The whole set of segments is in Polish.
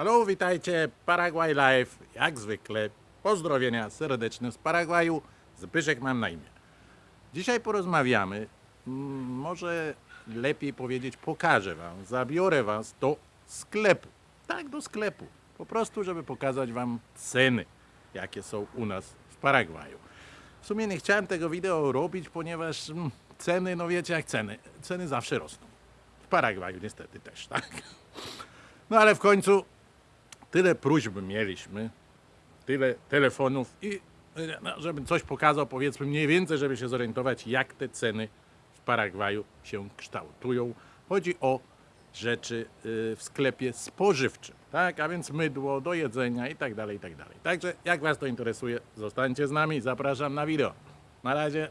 Halo, witajcie, Paraguay Live, jak zwykle. Pozdrowienia serdeczne z Paragwaju. Zbyszek mam na imię. Dzisiaj porozmawiamy, mm, może lepiej powiedzieć, pokażę wam, zabiorę was do sklepu. Tak, do sklepu. Po prostu, żeby pokazać wam ceny, jakie są u nas w Paragwaju. W sumie nie chciałem tego wideo robić, ponieważ mm, ceny, no wiecie jak ceny, ceny zawsze rosną. W Paragwaju niestety też, tak? No ale w końcu tyle próśb mieliśmy, tyle telefonów i no, żebym coś pokazał, powiedzmy mniej więcej, żeby się zorientować, jak te ceny w Paragwaju się kształtują. Chodzi o rzeczy y, w sklepie spożywczym, tak? A więc mydło do jedzenia i tak dalej, i tak dalej. Także jak Was to interesuje, zostańcie z nami, zapraszam na wideo. Na razie.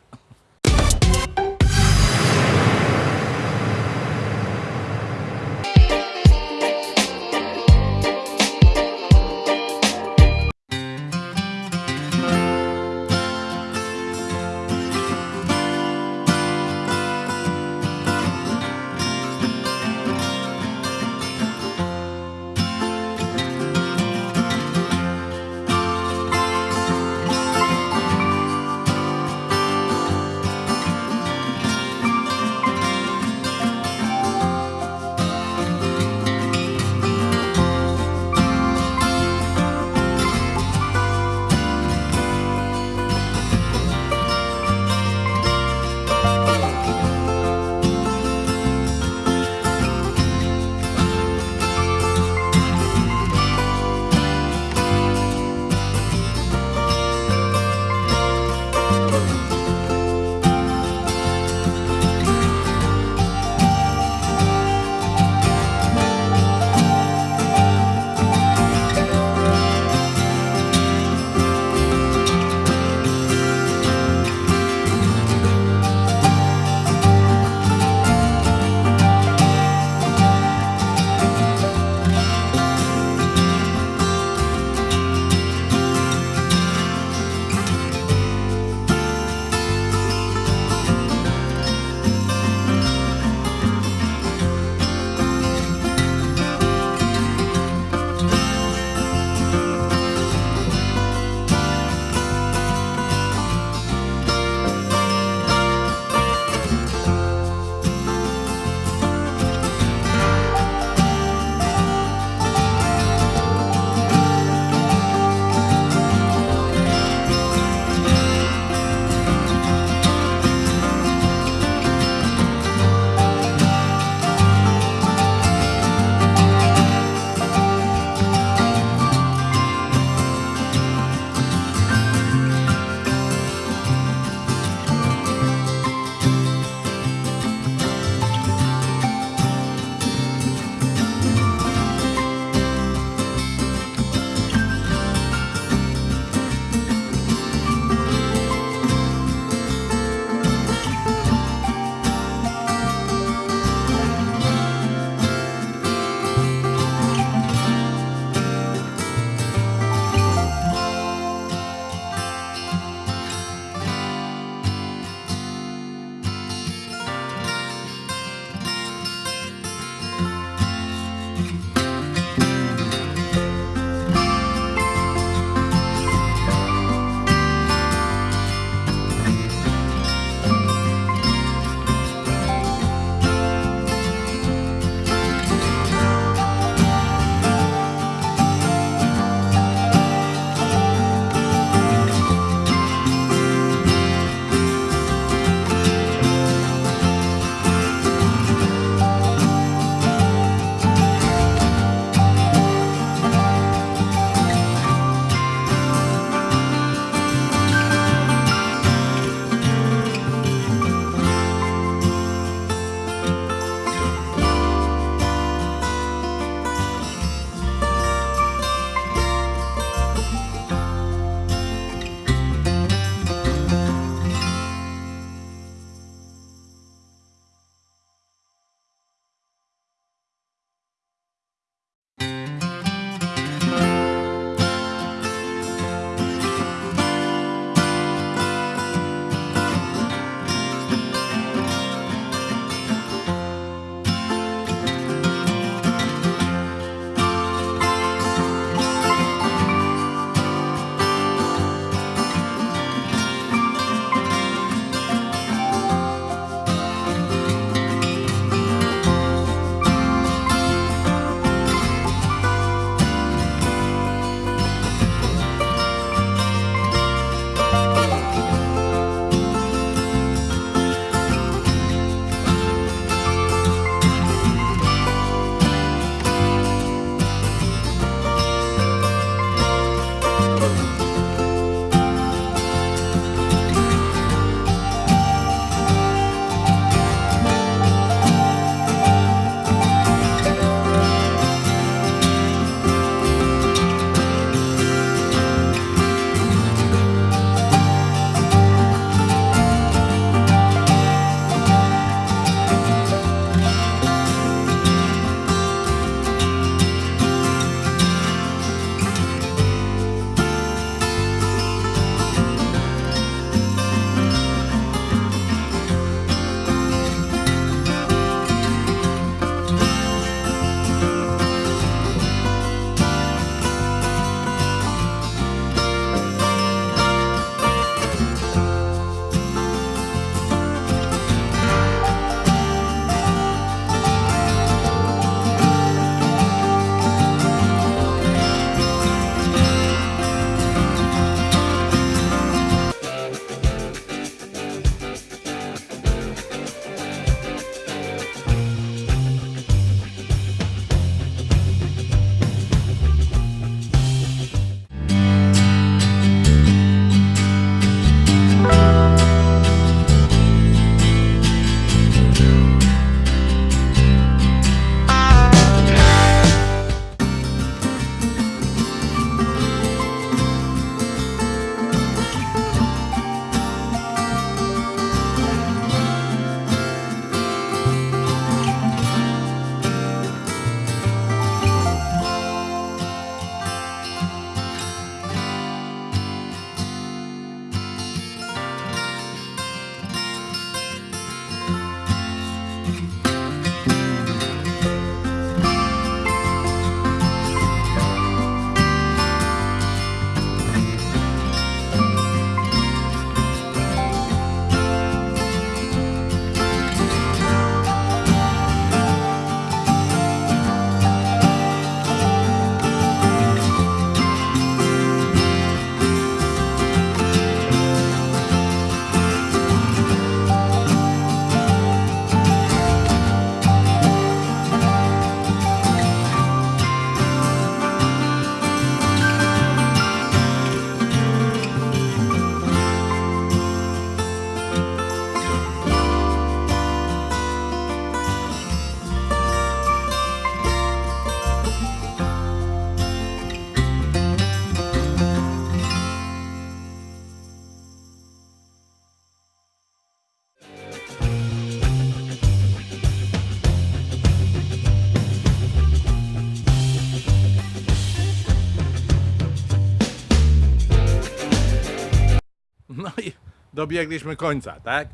Dobiegliśmy końca, tak?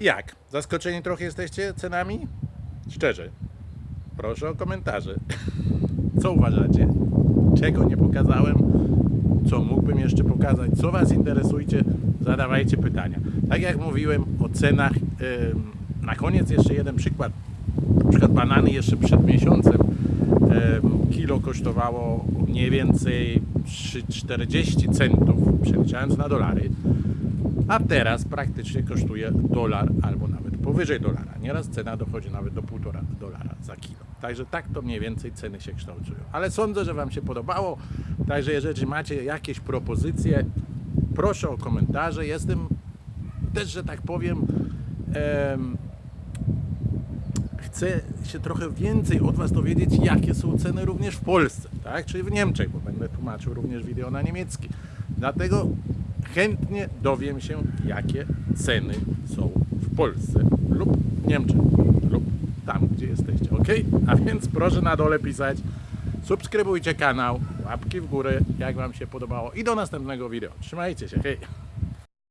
Jak? Zaskoczeni trochę jesteście cenami? Szczerze. Proszę o komentarze. Co uważacie? Czego nie pokazałem? Co mógłbym jeszcze pokazać? Co Was interesujcie? Zadawajcie pytania. Tak jak mówiłem o cenach, na koniec jeszcze jeden przykład. Na przykład banany jeszcze przed miesiącem em, kilo kosztowało mniej więcej 3,40 centów, przeliczając na dolary, a teraz praktycznie kosztuje dolar albo nawet powyżej dolara. Nieraz cena dochodzi nawet do półtora dolara za kilo. Także tak to mniej więcej ceny się kształtują. Ale sądzę, że Wam się podobało. Także jeżeli macie jakieś propozycje, proszę o komentarze. Jestem też, że tak powiem, em, chcę się trochę więcej od Was dowiedzieć, jakie są ceny również w Polsce, tak? Czyli w Niemczech, bo będę tłumaczył również wideo na niemiecki. Dlatego chętnie dowiem się, jakie ceny są w Polsce lub Niemczech lub tam, gdzie jesteście, ok? A więc proszę na dole pisać, subskrybujcie kanał, łapki w górę, jak Wam się podobało i do następnego wideo. Trzymajcie się, hej!